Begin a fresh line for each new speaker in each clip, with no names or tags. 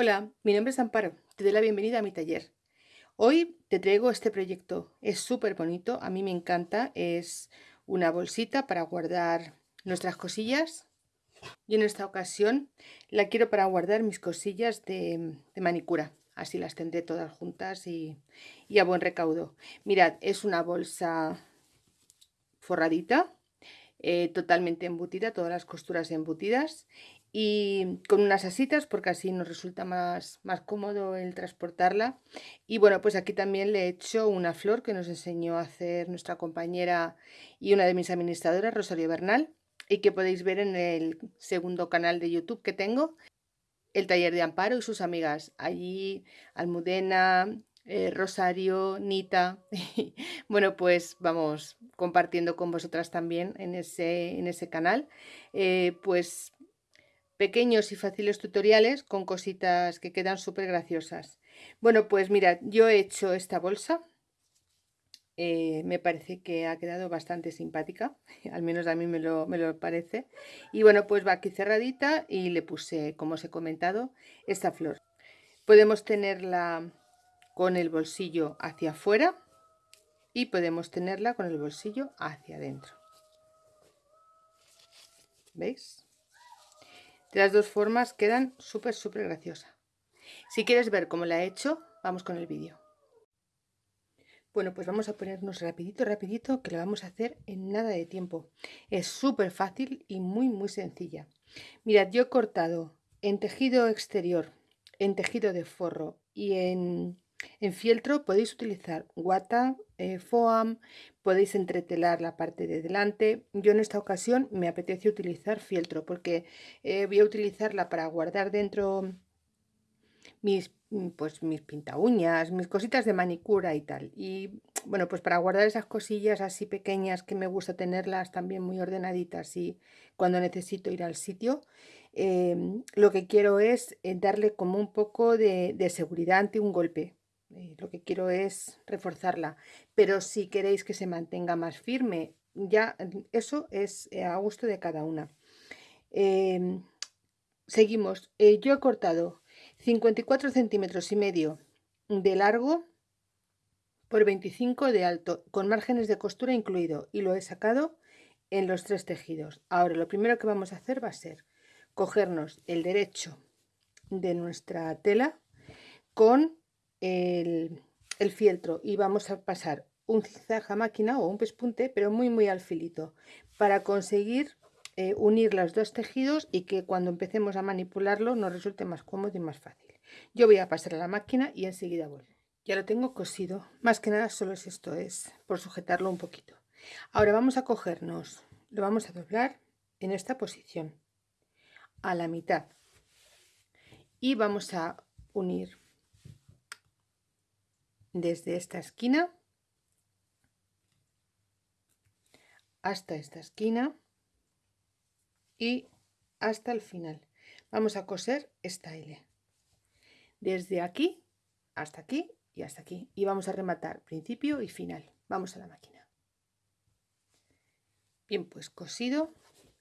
Hola, mi nombre es Amparo, te doy la bienvenida a mi taller. Hoy te traigo este proyecto, es súper bonito, a mí me encanta, es una bolsita para guardar nuestras cosillas. Y en esta ocasión la quiero para guardar mis cosillas de, manicura, así las tendré todas juntas y, y a buen recaudo. Mirad, es una bolsa forradita, eh, totalmente embutida, todas las costuras embutidas y con unas asitas porque así nos resulta más, más cómodo el transportarla y bueno pues aquí también le he hecho una flor que nos enseñó a hacer nuestra compañera y una de mis administradoras Rosario Bernal y que podéis ver en el segundo canal de YouTube que tengo el taller de Amparo y sus amigas allí Almudena, eh, Rosario, Nita. bueno, pues vamos compartiendo con vosotras también en ese, en ese canal. Eh, pues pequeños y fáciles tutoriales con cositas que quedan súper graciosas. Bueno, pues mirad, yo he hecho esta bolsa. Eh, me parece que ha quedado bastante simpática, al menos a mí me lo, me lo parece. Y bueno, pues va aquí cerradita y le puse, como os he comentado, esta flor. Podemos tenerla con el bolsillo hacia afuera y podemos tenerla con el bolsillo hacia adentro. ¿Veis? De las dos formas quedan súper, súper graciosa. Si quieres ver cómo la he hecho, vamos con el vídeo. Bueno, pues vamos a ponernos rapidito, rapidito, que lo vamos a hacer en nada de tiempo. Es súper fácil y muy, muy sencilla. Mirad, yo he cortado en tejido exterior, en tejido de forro y en, en fieltro podéis utilizar guata, eh, foam, podéis entretelar la parte de delante. Yo en esta ocasión me apetece utilizar fieltro porque eh, voy a utilizarla para guardar dentro mis, mm, pues, mis pinta uñas, mis cositas de manicura y tal. Y bueno, pues para guardar esas cosillas así pequeñas que me gusta tenerlas también muy ordenaditas y cuando necesito ir al sitio, em, lo que quiero es eh, darle como un poco de, de seguridad ante un golpe eh, lo que quiero es reforzarla. Pero si queréis que se mantenga más firme, ya eso es eh, a gusto de cada una. Em, seguimos. Eh, yo he cortado 54 centímetros y medio de largo por 25 de alto, con márgenes de costura incluido, y lo he sacado en los tres tejidos. Ahora lo primero que vamos a hacer va a ser cogernos el derecho de nuestra tela con el, fieltro y vamos a pasar un zigzag a máquina o un pespunte, pero muy muy al filito, para conseguir eh, unir los dos tejidos y que cuando empecemos a manipularlo nos resulte más cómodo y más fácil. Yo voy a pasar a la máquina y enseguida vuelvo. Ya lo tengo cosido, más que nada solo es esto, es por sujetarlo un poquito. Ahora vamos a cogernos, lo vamos a doblar en esta posición, a la mitad. Y vamos a unir desde esta esquina hasta esta esquina y hasta el final. Vamos a coser esta L. Desde aquí hasta aquí y hasta aquí. Y vamos a rematar principio y final. Vamos a la máquina. Bien, pues cosido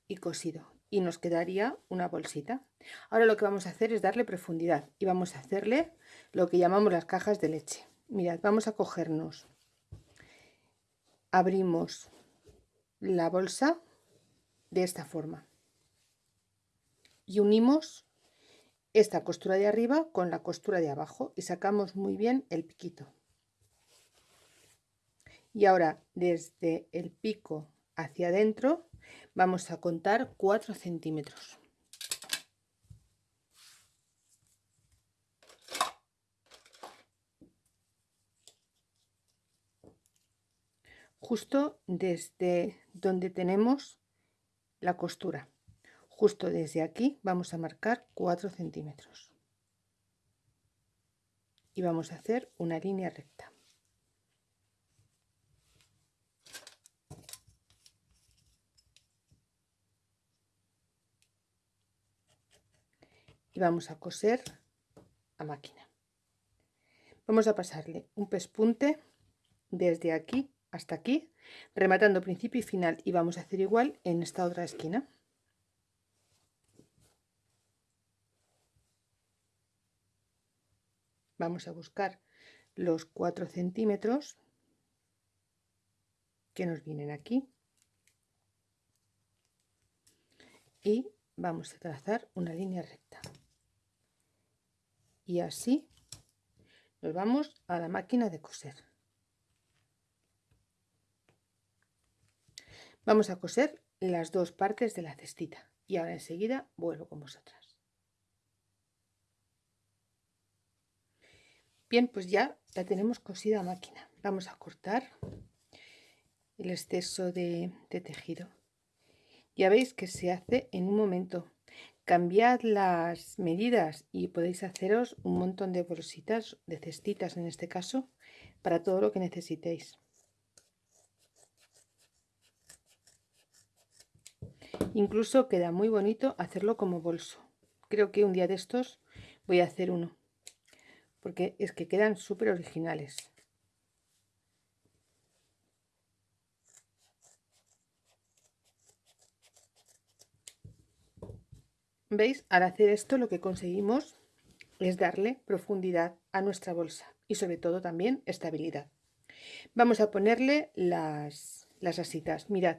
y cosido. Y nos quedaría una bolsita. Ahora lo que vamos a hacer es darle profundidad y vamos a hacerle lo que llamamos las cajas de leche mirad, vamos a cogernos, abrimos la bolsa de esta forma y unimos esta costura de arriba con la costura de abajo y sacamos muy bien el piquito. Y ahora desde el pico hacia adentro vamos a contar 4 centímetros. Justo desde donde tenemos la costura. Justo desde aquí vamos a marcar 4 centímetros. Y vamos a hacer una línea recta. Y vamos a coser a máquina. Vamos a pasarle un pespunte desde aquí hasta aquí, rematando principio y final y vamos a hacer igual en esta otra esquina. vamos a buscar los 4 centímetros que nos vienen aquí. Y vamos a trazar una línea recta. Y así nos vamos a la máquina de coser vamos a coser las dos partes de la cestita y ahora enseguida vuelvo con vosotras. Bien pues ya la tenemos cosida a máquina. Vamos a cortar el exceso de, de tejido. Ya veis que se hace en un momento. Cambiad las medidas y podéis haceros un montón de bolsitas de cestitas en este caso para todo lo que necesitéis incluso queda muy bonito hacerlo como bolso creo que un día de estos voy a hacer uno porque es que quedan súper originales ¿Veis? Al hacer esto lo que conseguimos es darle profundidad a nuestra bolsa y sobre todo también estabilidad. Vamos a ponerle las, las asitas. Mirad,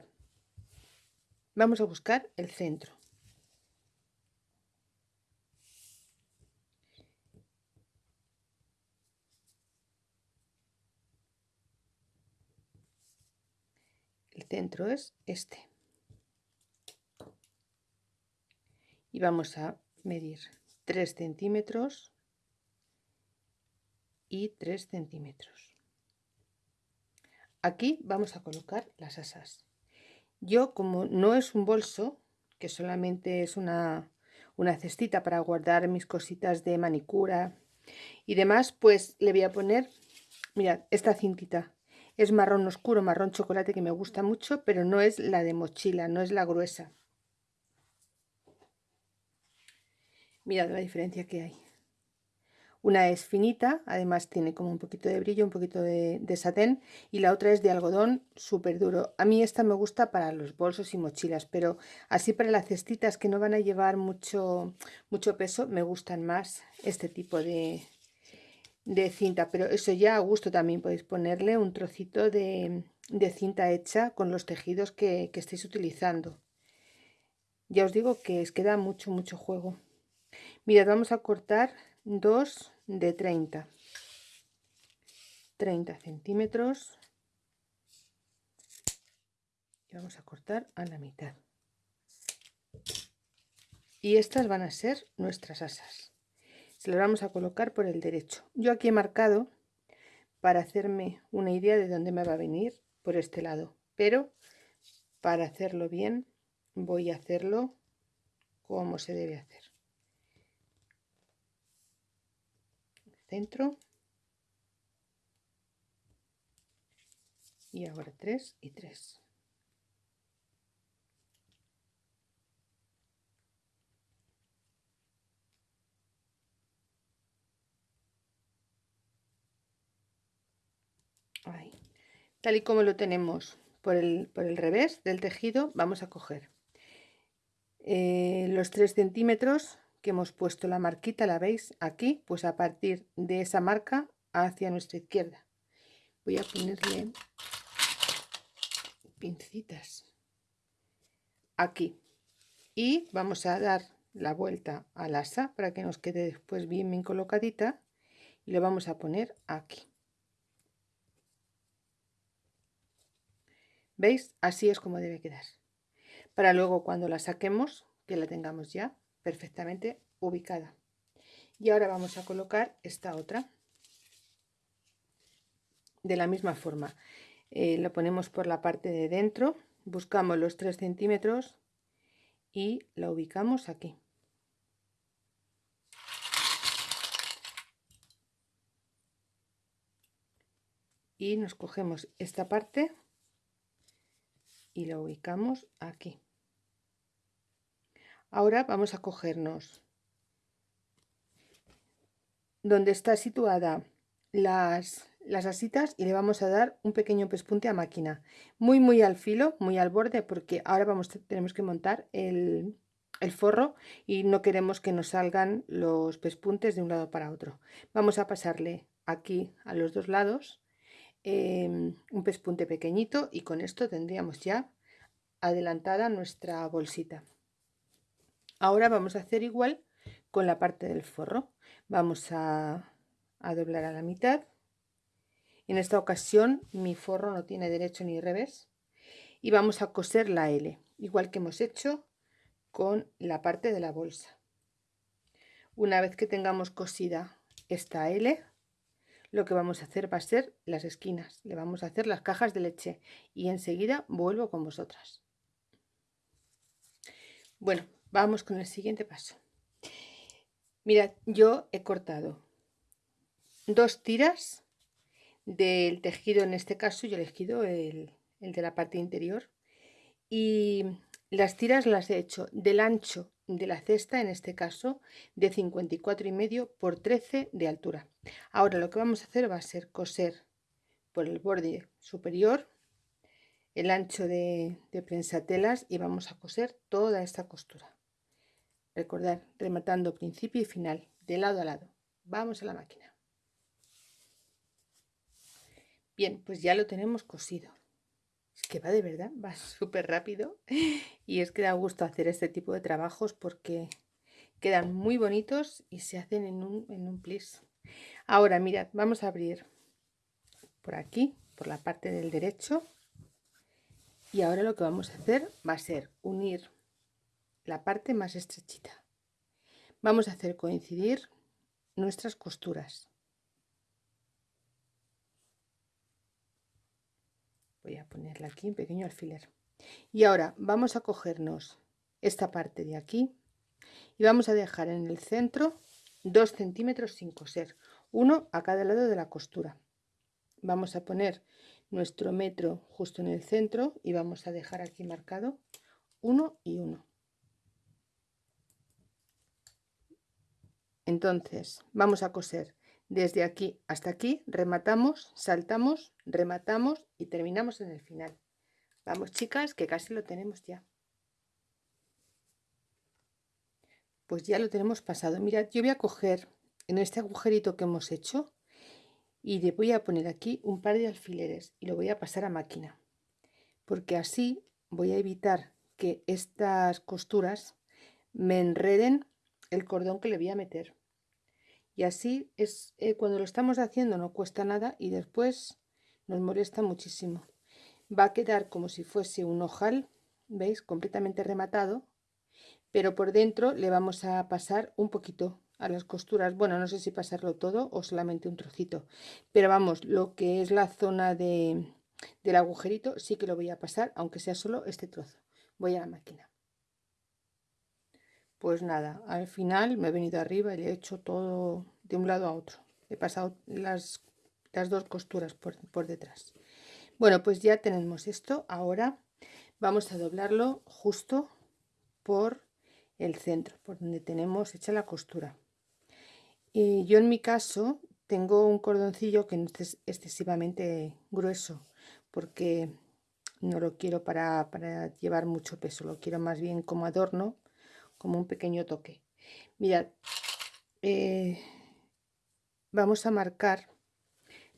vamos a buscar el centro. El centro es este. y vamos a medir 3 centímetros y 3 centímetros aquí vamos a colocar las asas yo como no es un bolso que solamente es una, una cestita para guardar mis cositas de manicura y demás pues le voy a poner mirad esta cintita es marrón oscuro marrón chocolate que me gusta mucho pero no es la de mochila no es la gruesa Mirad la diferencia que hay. Una es finita, además tiene como un poquito de brillo, un poquito de, satén y la otra es de algodón súper duro. A mí esta me gusta para los bolsos y mochilas, pero así para las cestitas que no van a llevar mucho, mucho peso, me gustan más este tipo de, de cinta. Pero eso ya a gusto también podéis ponerle un trocito de, de cinta hecha con los tejidos que, que estéis utilizando. Ya os digo que os queda mucho, mucho juego. Mirad, vamos a cortar dos de 30. 30 centímetros. Y vamos a cortar a la mitad. Y estas van a ser nuestras asas. Se las vamos a colocar por el derecho. Yo aquí he marcado para hacerme una idea de dónde me va a venir por este lado. Pero para hacerlo bien voy a hacerlo como se debe hacer. Centro y ahora 3 y 3 Ahí. tal y como lo tenemos por el, por el revés del tejido vamos a coger eh, los 3 centímetros que hemos puesto la marquita, la veis aquí, pues a partir de esa marca hacia nuestra izquierda. Voy a ponerle pincitas aquí y vamos a dar la vuelta al asa para que nos quede después bien bien colocadita y lo vamos a poner aquí. ¿Veis? Así es como debe quedar. Para luego cuando la saquemos, que la tengamos ya perfectamente ubicada. Y ahora vamos a colocar esta otra. De la misma forma, eh, lo ponemos por la parte de dentro, buscamos los 3 centímetros y la ubicamos aquí. Y nos cogemos esta parte y la ubicamos aquí. Ahora vamos a cogernos donde está situada las, las asitas y le vamos a dar un pequeño pespunte a máquina. Muy, muy al filo, muy al borde, porque ahora vamos, tenemos que montar el, el forro y no queremos que nos salgan los pespuntes de un lado para otro. Vamos a pasarle aquí a los dos lados em, un pespunte pequeñito y con esto tendríamos ya adelantada nuestra bolsita. Ahora vamos a hacer igual con la parte del forro. Vamos a, doblar a la mitad. En esta ocasión mi forro no tiene derecho ni revés. Y vamos a coser la L, igual que hemos hecho con la parte de la bolsa. Una vez que tengamos cosida esta L, lo que vamos a hacer va a ser las esquinas. Le vamos a hacer las cajas de leche y enseguida vuelvo con vosotras. Bueno, vamos con el siguiente paso. Mirad, yo he cortado dos tiras del tejido, en este caso yo he elegido el, el de la parte interior y las tiras las he hecho del ancho de la cesta, en este caso de 54 y medio por 13 de altura. Ahora lo que vamos a hacer va a ser coser por el borde superior el ancho de, de prensatelas y vamos a coser toda esta costura. Recordar, rematando principio y final, de lado a lado. Vamos a la máquina. Bien, pues ya lo tenemos cosido. Es que va de verdad, va súper rápido. Y es que da gusto hacer este tipo de trabajos porque quedan muy bonitos y se hacen en un, en un plis. Ahora, mirad, vamos a abrir por aquí, por la parte del derecho y ahora lo que vamos a hacer va a ser unir la parte más estrechita. Vamos a hacer coincidir nuestras costuras. Voy a ponerla aquí en pequeño alfiler. Y ahora vamos a cogernos esta parte de aquí y vamos a dejar en el centro 2 centímetros sin coser, uno a cada lado de la costura. Vamos a poner nuestro metro justo en el centro y vamos a dejar aquí marcado uno y uno entonces vamos a coser. Desde aquí hasta aquí rematamos saltamos rematamos y terminamos en el final. Vamos chicas que casi lo tenemos ya. Pues ya lo tenemos pasado. Mirad yo voy a coger en este agujerito que hemos hecho y le voy a poner aquí un par de alfileres y lo voy a pasar a máquina. Porque así voy a evitar que estas costuras me enreden el cordón que le voy a meter y así es eh, cuando lo estamos haciendo no cuesta nada y después nos molesta muchísimo. Va a quedar como si fuese un ojal veis completamente rematado pero por dentro le vamos a pasar un poquito a las costuras. Bueno no sé si pasarlo todo o solamente un trocito pero vamos lo que es la zona de, del agujerito sí que lo voy a pasar aunque sea solo este trozo. Voy a la máquina pues nada al final me he venido arriba y le he hecho todo de un lado a otro. He pasado las, las dos costuras por, por detrás. Bueno pues ya tenemos esto. Ahora vamos a doblarlo justo por el centro por donde tenemos hecha la costura. Y yo en mi caso tengo un cordoncillo que no es excesivamente grueso porque no lo quiero para, llevar mucho peso, lo quiero más bien como adorno, como un pequeño toque. Mirad, eh, vamos a marcar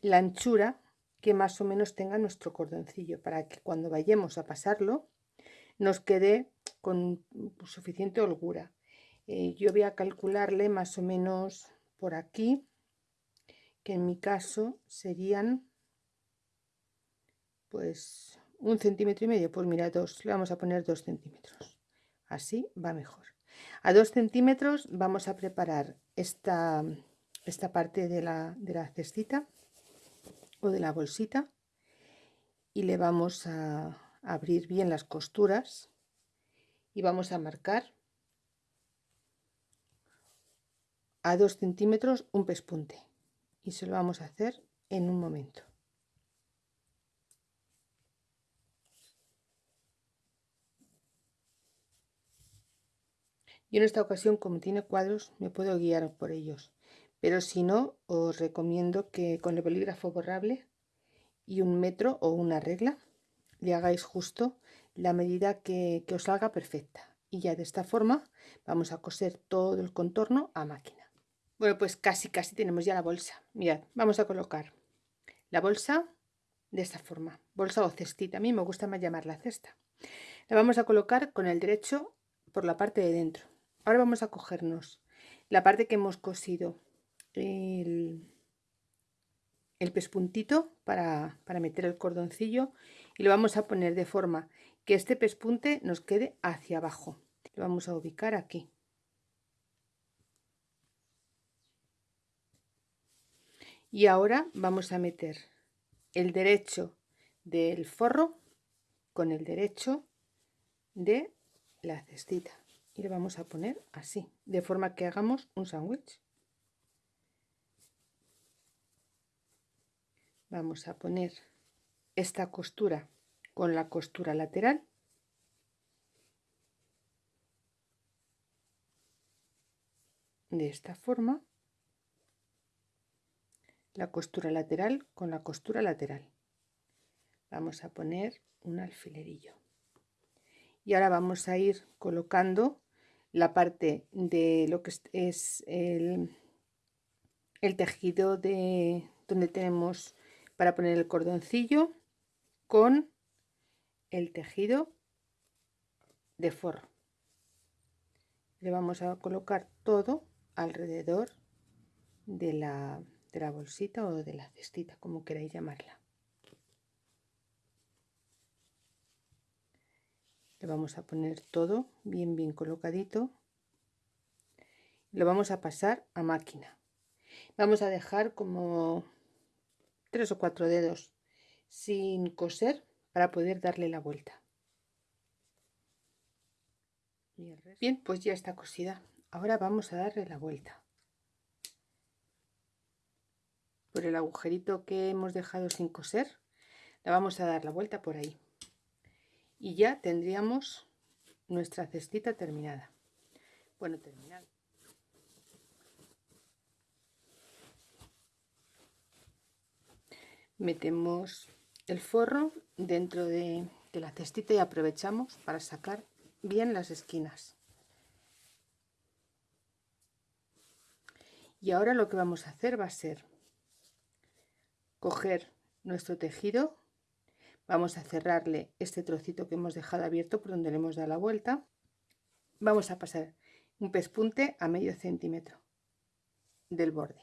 la anchura que más o menos tenga nuestro cordoncillo para que cuando vayamos a pasarlo nos quede con suficiente holgura. Eh, yo voy a calcularle más o menos por aquí, que en mi caso serían pues un centímetro y medio, pues mira, dos, le vamos a poner dos centímetros, así va mejor. A dos centímetros vamos a preparar esta, esta parte de la, de la cestita o de la bolsita y le vamos a abrir bien las costuras y vamos a marcar a 2 centímetros un pespunte y se lo vamos a hacer en un momento. Yo en esta ocasión, como tiene cuadros, me puedo guiar por ellos. Pero si no, os recomiendo que con el bolígrafo borrable y un metro o una regla le hagáis justo la medida que, que os salga perfecta. y ya de esta forma vamos a coser todo el contorno a máquina. Bueno pues casi casi tenemos ya la bolsa. Mirad vamos a colocar la bolsa de esta forma. Bolsa o cestita a mí me gusta más llamarla cesta. La vamos a colocar con el derecho por la parte de dentro ahora vamos a cogernos la parte que hemos cosido el, el pespuntito para, para meter el cordoncillo y lo vamos a poner de forma que este pespunte nos quede hacia abajo. Lo vamos a ubicar aquí. Y ahora vamos a meter el derecho del forro con el derecho de la cestita y le vamos a poner así de forma que hagamos un sándwich. Vamos a poner esta costura con la costura lateral. De esta forma la costura lateral con la costura lateral. Vamos a poner un alfilerillo y ahora vamos a ir colocando la parte de lo que es el, el tejido de donde tenemos para poner el cordoncillo con el tejido de forro. Le vamos a colocar todo alrededor de la, de la bolsita o de la cestita como queráis llamarla le vamos a poner todo bien bien colocadito. Lo vamos a pasar a máquina. Vamos a dejar como tres o cuatro dedos sin coser para poder darle la vuelta. Bien pues ya está cosida. Ahora vamos a darle la vuelta. Por el agujerito que hemos dejado sin coser la vamos a dar la vuelta por ahí y ya tendríamos nuestra cestita terminada. Bueno terminada metemos el forro dentro de, de, la cestita y aprovechamos para sacar bien las esquinas. Y ahora lo que vamos a hacer va a ser coger nuestro tejido vamos a cerrarle este trocito que hemos dejado abierto por donde le hemos dado la vuelta. Vamos a pasar un pespunte a medio centímetro del borde.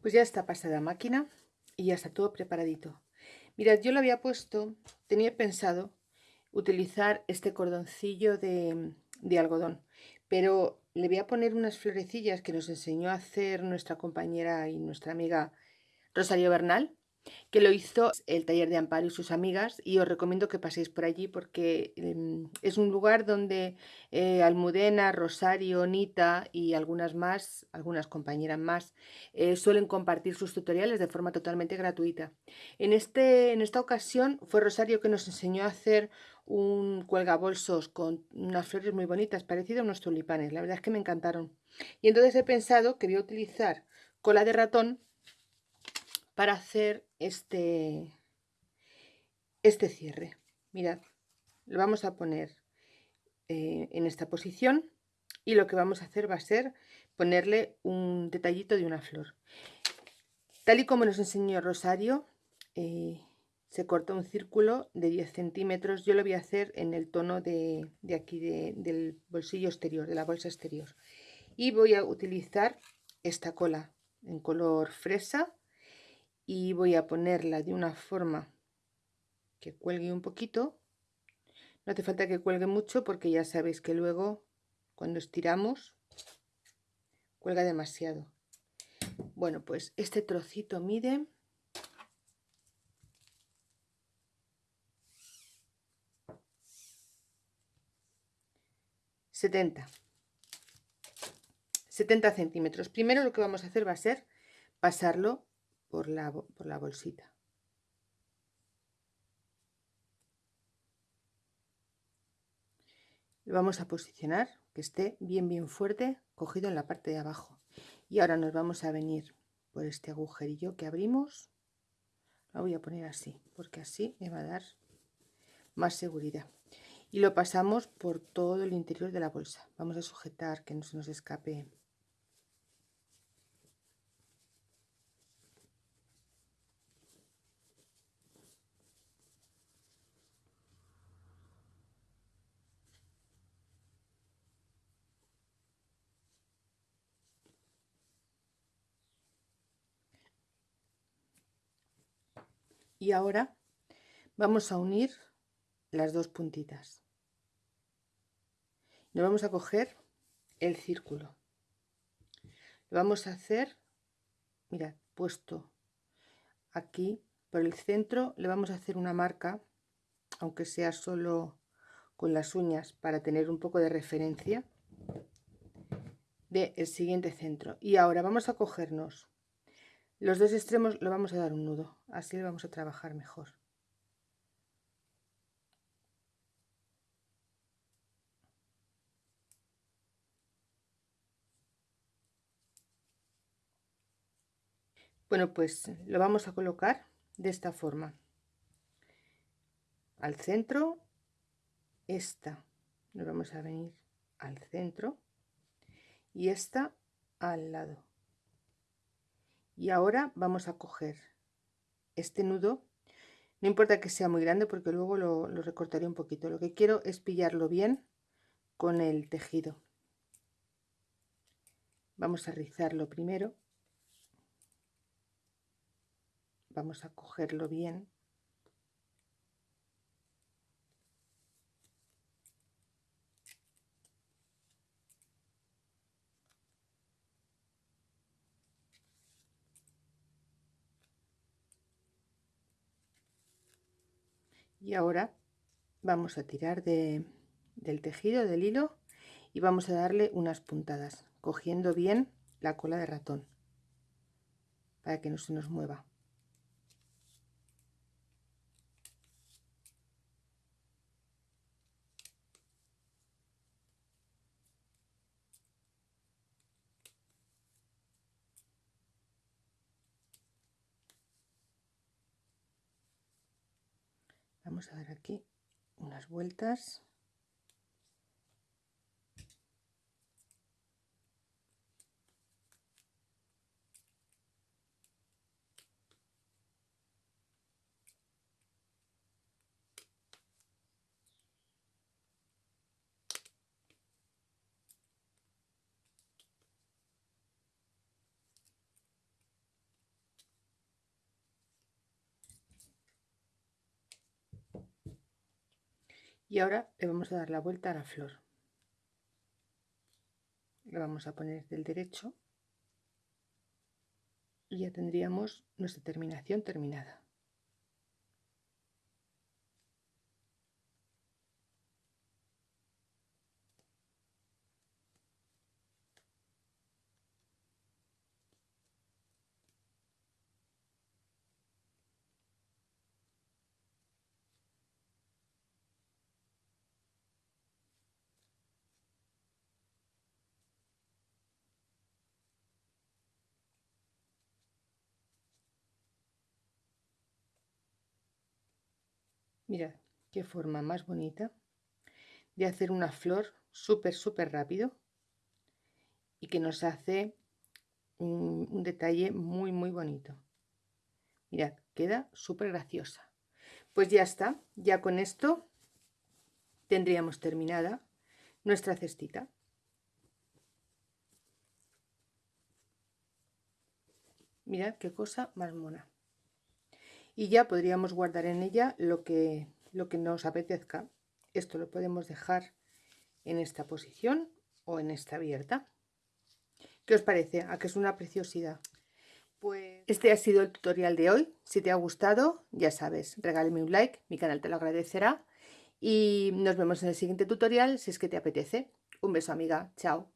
Pues ya está pasada máquina y ya está todo preparadito. Mirad yo lo había puesto tenía pensado utilizar este cordoncillo de, de algodón pero le voy a poner unas florecillas que nos enseñó a hacer nuestra compañera y nuestra amiga Rosario Bernal que lo hizo el taller de Amparo y sus amigas y os recomiendo que paséis por allí porque em, es un lugar donde eh, Almudena, Rosario, Nita y algunas más, algunas compañeras más, eh, suelen compartir sus tutoriales de forma totalmente gratuita. En, este, en esta ocasión fue Rosario que nos enseñó a hacer un cuelgabolsos con unas flores muy bonitas, parecido a unos tulipanes, la verdad es que me encantaron. Y entonces he pensado que voy a utilizar cola de ratón para hacer este, este cierre. Mirad, lo vamos a poner eh, en esta posición y lo que vamos a hacer va a ser ponerle un detallito de una flor. Tal y como nos enseñó Rosario, eh, se corta un círculo de 10 centímetros. Yo lo voy a hacer en el tono de, de aquí del bolsillo exterior, de la bolsa exterior. Y voy a utilizar esta cola en color fresa y voy a ponerla de una forma que cuelgue un poquito. No hace falta que cuelgue mucho porque ya sabéis que luego cuando estiramos cuelga demasiado. Bueno pues este trocito mide ...70... 70 centímetros. Primero lo que vamos a hacer va a ser pasarlo por la, por la bolsita. Lo vamos a posicionar que esté bien bien fuerte cogido en la parte de abajo y ahora nos vamos a venir por este agujerillo que abrimos lo voy a poner así porque así me va a dar más seguridad y lo pasamos por todo el interior de la bolsa. Vamos a sujetar que no se nos escape y ahora vamos a unir las dos puntitas. Nos vamos a coger el círculo. Lo vamos a hacer mira puesto aquí por el centro le vamos a hacer una marca aunque sea solo con las uñas para tener un poco de referencia del siguiente centro. Y ahora vamos a cogernos los dos extremos lo vamos a dar un nudo. Así lo vamos a trabajar mejor. Bueno pues lo vamos a colocar de esta forma. Al centro esta. Nos vamos a venir al centro y esta al lado y ahora vamos a coger este nudo. No importa que sea muy grande porque luego lo, recortaré un poquito. Lo que quiero es pillarlo bien con el tejido. Vamos a rizarlo primero. Vamos a cogerlo bien y ahora vamos a tirar de, del tejido del hilo y vamos a darle unas puntadas cogiendo bien la cola de ratón para que no se nos mueva vamos a dar aquí unas vueltas y ahora le vamos a dar la vuelta a la flor. Le vamos a poner del derecho y ya tendríamos nuestra terminación terminada Mirad qué forma más bonita de hacer una flor súper, súper rápido y que nos hace un, detalle muy, muy bonito. Mirad, queda súper graciosa. Pues ya está, ya con esto tendríamos terminada nuestra cestita. Mirad qué cosa más mona y ya podríamos guardar en ella lo que, lo que nos apetezca. Esto lo podemos dejar en esta posición o en esta abierta. ¿Qué os parece? ¿A que es una preciosidad? Pues este ha sido el tutorial de hoy. Si te ha gustado, ya sabes, regálame un like, mi canal te lo agradecerá. Y nos vemos en el siguiente tutorial si es que te apetece. Un beso amiga, chao.